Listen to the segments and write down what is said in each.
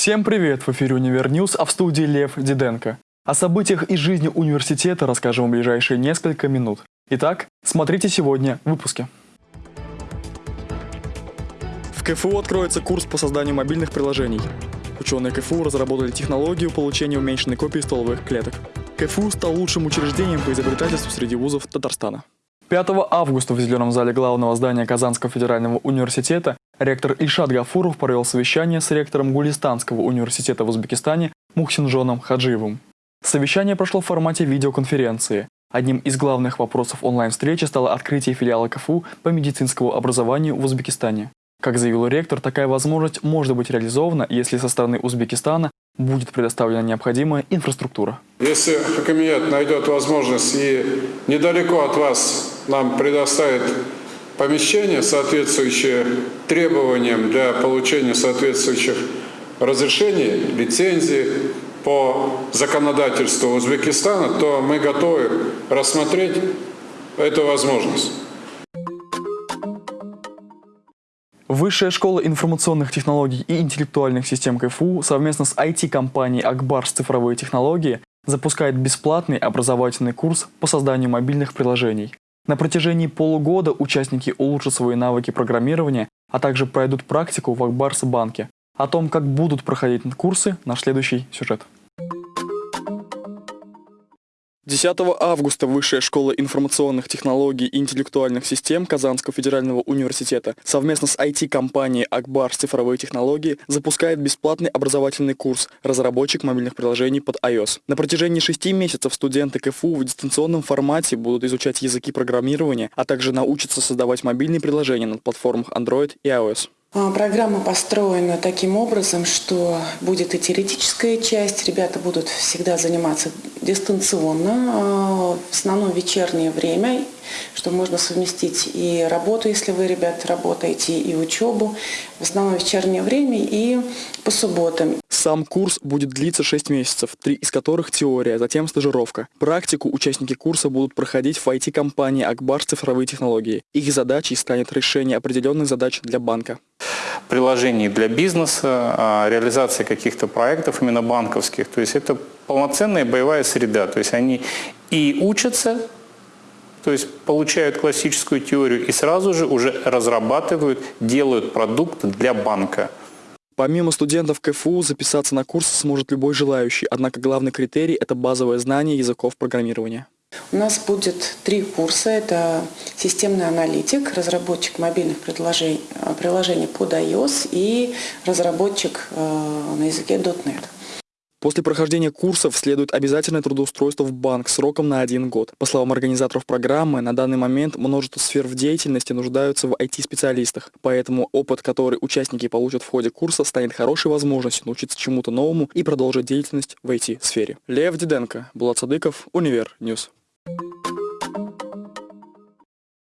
Всем привет! В эфире «Универ Ньюс», а в студии Лев Диденко. О событиях из жизни университета расскажем в ближайшие несколько минут. Итак, смотрите сегодня в выпуске. В КФУ откроется курс по созданию мобильных приложений. Ученые КФУ разработали технологию получения уменьшенной копии стволовых клеток. КФУ стал лучшим учреждением по изобретательству среди вузов Татарстана. 5 августа в зеленом зале главного здания Казанского федерального университета ректор Ильшат Гафуров провел совещание с ректором Гулистанского университета в Узбекистане Мухсинжоном Хаджиевым. Совещание прошло в формате видеоконференции. Одним из главных вопросов онлайн-встречи стало открытие филиала КФУ по медицинскому образованию в Узбекистане. Как заявил ректор, такая возможность может быть реализована, если со стороны Узбекистана будет предоставлена необходимая инфраструктура. Если Хакамият найдет возможность и недалеко от вас нам предоставит помещение, соответствующее требованиям для получения соответствующих разрешений, лицензий по законодательству Узбекистана, то мы готовы рассмотреть эту возможность. Высшая школа информационных технологий и интеллектуальных систем КФУ совместно с IT-компанией «Акбарс цифровые технологии» запускает бесплатный образовательный курс по созданию мобильных приложений. На протяжении полугода участники улучшат свои навыки программирования, а также пройдут практику в Акбарс банке. О том, как будут проходить курсы, наш следующий сюжет. 10 августа Высшая школа информационных технологий и интеллектуальных систем Казанского федерального университета совместно с IT-компанией «Акбар. Цифровые технологии» запускает бесплатный образовательный курс «Разработчик мобильных приложений под iOS». На протяжении шести месяцев студенты КФУ в дистанционном формате будут изучать языки программирования, а также научатся создавать мобильные приложения на платформах Android и iOS. А, программа построена таким образом, что будет и теоретическая часть, ребята будут всегда заниматься дистанционно, а, в основном вечернее время, что можно совместить и работу, если вы, ребята, работаете, и учебу, в основном вечернее время и по субботам. Сам курс будет длиться 6 месяцев, три из которых теория, затем стажировка. Практику участники курса будут проходить в IT-компании «Акбар. Цифровые технологии». Их задачей станет решение определенных задач для банка приложений для бизнеса, а, реализации каких-то проектов именно банковских. То есть это полноценная боевая среда. То есть они и учатся, то есть получают классическую теорию и сразу же уже разрабатывают, делают продукт для банка. Помимо студентов КФУ, записаться на курс сможет любой желающий, однако главный критерий – это базовое знание языков программирования. У нас будет три курса. Это системный аналитик, разработчик мобильных приложений, приложений под iOS и разработчик э, на языке .NET. После прохождения курсов следует обязательное трудоустройство в банк сроком на один год. По словам организаторов программы, на данный момент множество сфер в деятельности нуждаются в IT-специалистах, поэтому опыт, который участники получат в ходе курса, станет хорошей возможностью научиться чему-то новому и продолжить деятельность в IT-сфере. Лев Диденко, Булат Садыков, Универ Ньюс.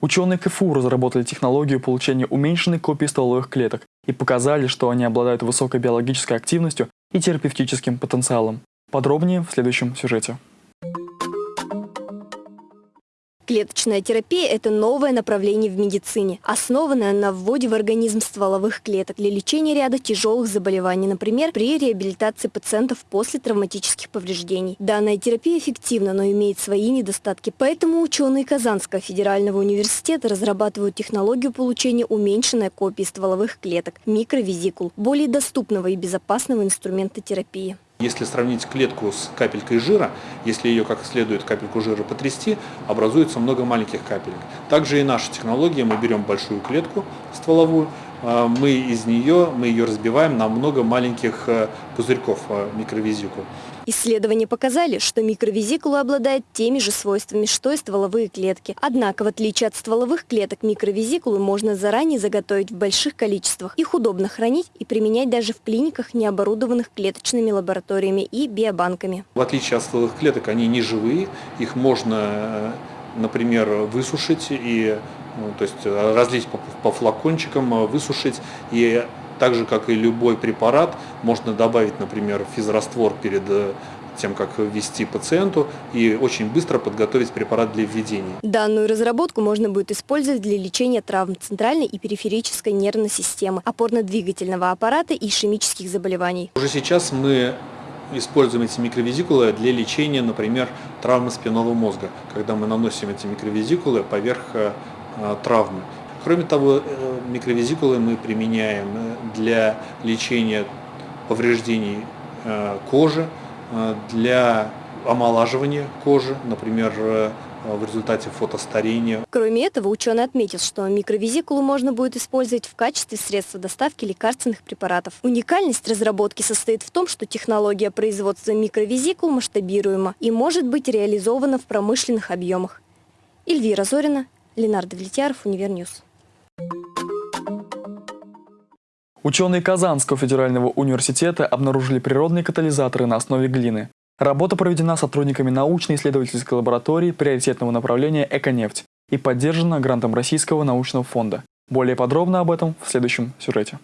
Ученые КФУ разработали технологию получения уменьшенной копии стволовых клеток и показали, что они обладают высокой биологической активностью и терапевтическим потенциалом. Подробнее в следующем сюжете. Клеточная терапия – это новое направление в медицине, основанное на вводе в организм стволовых клеток для лечения ряда тяжелых заболеваний, например, при реабилитации пациентов после травматических повреждений. Данная терапия эффективна, но имеет свои недостатки, поэтому ученые Казанского федерального университета разрабатывают технологию получения уменьшенной копии стволовых клеток – микровизикул, более доступного и безопасного инструмента терапии. Если сравнить клетку с капелькой жира, если ее как следует капельку жира потрясти, образуется много маленьких капелек. Также и наша технология, мы берем большую клетку стволовую, а, мы из нее, мы ее разбиваем на много маленьких э, пузырьков э, микровизикул. Исследования показали, что микровизикула обладает теми же свойствами, что и стволовые клетки. Однако, в отличие от стволовых клеток, микровизикулы можно заранее заготовить в больших количествах. Их удобно хранить и применять даже в клиниках, не оборудованных клеточными лабораториями и биобанками. В отличие от стволовых клеток, они не живые, их можно, э, например, высушить и ну, то есть разлить по, по флакончикам, высушить и так же, как и любой препарат, можно добавить, например, физраствор перед э, тем, как ввести пациенту и очень быстро подготовить препарат для введения. Данную разработку можно будет использовать для лечения травм центральной и периферической нервной системы, опорно-двигательного аппарата и ишемических заболеваний. Уже сейчас мы используем эти микровизикулы для лечения, например, травмы спинного мозга, когда мы наносим эти микровизикулы поверх э, травмы. Кроме того, э, микровизикулы мы применяем для лечения повреждений э, кожи, для омолаживания кожи, например, в результате фотостарения. Кроме этого, ученый отметил, что микровизикулу можно будет использовать в качестве средства доставки лекарственных препаратов. Уникальность разработки состоит в том, что технология производства микровизикул масштабируема и может быть реализована в промышленных объемах. Эльвира Зорина, Ленардо Влетьяров, Универньюз. Ученые Казанского федерального университета обнаружили природные катализаторы на основе глины. Работа проведена сотрудниками научно-исследовательской лаборатории приоритетного направления «Эконефть» и поддержана грантом Российского научного фонда. Более подробно об этом в следующем сюжете.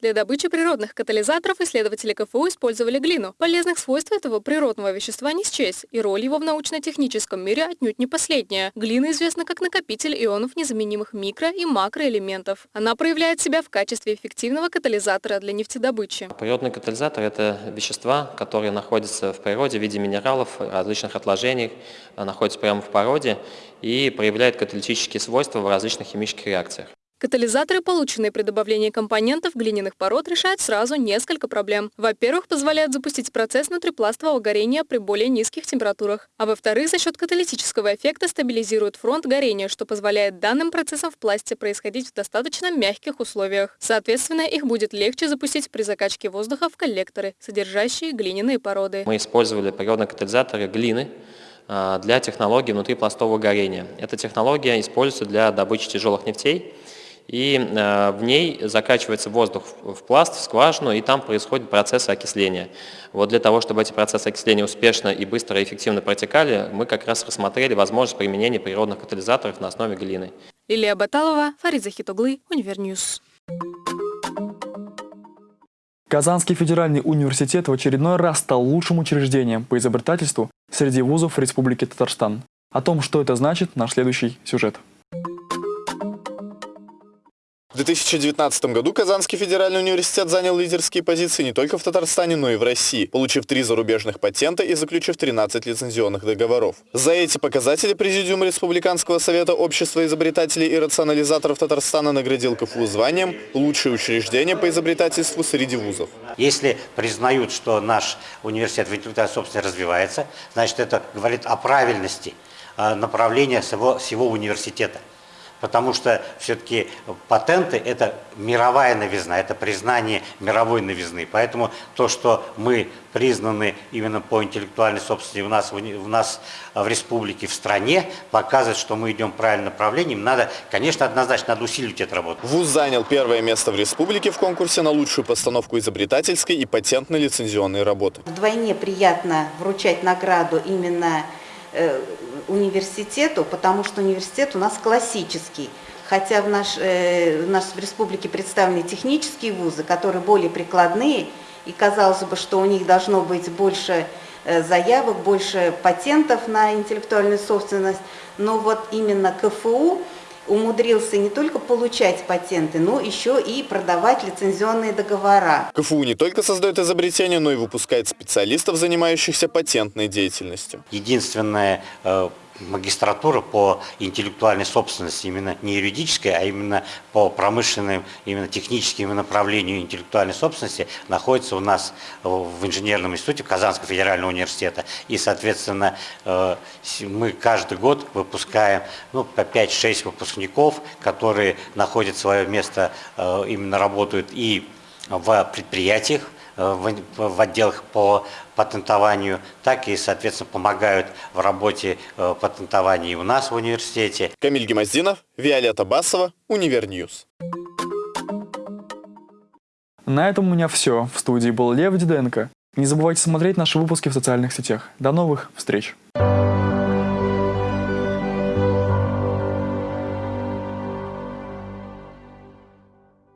Для добычи природных катализаторов исследователи КФУ использовали глину. Полезных свойств этого природного вещества не счесть, и роль его в научно-техническом мире отнюдь не последняя. Глина известна как накопитель ионов незаменимых микро- и макроэлементов. Она проявляет себя в качестве эффективного катализатора для нефтедобычи. Природный катализатор – это вещества, которые находятся в природе в виде минералов, различных отложений, находятся прямо в породе и проявляют каталитические свойства в различных химических реакциях. Катализаторы, полученные при добавлении компонентов глиняных пород, решают сразу несколько проблем. Во-первых, позволяют запустить процесс внутрипластового горения при более низких температурах. А во-вторых, за счет каталитического эффекта стабилизируют фронт горения, что позволяет данным процессам в пласте происходить в достаточно мягких условиях. Соответственно, их будет легче запустить при закачке воздуха в коллекторы, содержащие глиняные породы. Мы использовали природные катализаторы глины, а, для технологии внутрипластового горения. Эта технология используется для добычи тяжелых нефтей и э, в ней закачивается воздух в пласт, в скважину, и там происходит процесс окисления. Вот для того, чтобы эти процессы окисления успешно и быстро и эффективно протекали, мы как раз рассмотрели возможность применения природных катализаторов на основе глины. Лилия Баталова, Фарид Захитуглы, Универньюз. Казанский федеральный университет в очередной раз стал лучшим учреждением по изобретательству среди вузов Республики Татарстан. О том, что это значит, наш следующий сюжет. В 2019 году Казанский федеральный университет занял лидерские позиции не только в Татарстане, но и в России, получив три зарубежных патента и заключив 13 лицензионных договоров. За эти показатели Президиум Республиканского совета общества изобретателей и рационализаторов Татарстана наградил КФУ званием «Лучшее учреждение по изобретательству среди вузов». Если признают, что наш университет в интеллектуальной собственности развивается, значит это говорит о правильности а, направления всего, всего университета потому что все-таки патенты – это мировая новизна, это признание мировой новизны. Поэтому то, что мы признаны именно по интеллектуальной собственности у нас, у нас в республике, в стране, показывает, что мы идем правильным направлением. Надо, конечно, однозначно надо усиливать эту работу. ВУЗ занял первое место в республике в конкурсе на лучшую постановку изобретательской и патентно-лицензионной работы. Вдвойне приятно вручать награду именно э, университету, потому что университет у нас классический. Хотя в, наш, э, в нашей республике представлены технические вузы, которые более прикладные, и казалось бы, что у них должно быть больше э, заявок, больше патентов на интеллектуальную собственность, но вот именно КФУ умудрился не только получать патенты, но еще и продавать лицензионные договора. КФУ не только создает изобретения, но и выпускает специалистов, занимающихся патентной деятельностью. Единственное э, магистратура по интеллектуальной собственности, именно не юридической, а именно по промышленным, именно техническим направлению интеллектуальной собственности находится у нас в инженерном институте Казанского федерального университета. И, соответственно, э, мы каждый год выпускаем ну, по 5-6 выпускников, которые находят свое место, э, именно работают и в предприятиях, в отделах по патентованию, так и, соответственно, помогают в работе э, патентования и у нас в университете. Камиль Гемоздинов, Виолетта Басова, Универньюз. На этом у меня все. В студии был Лев Диденко. Не забывайте смотреть наши выпуски в социальных сетях. До новых встреч!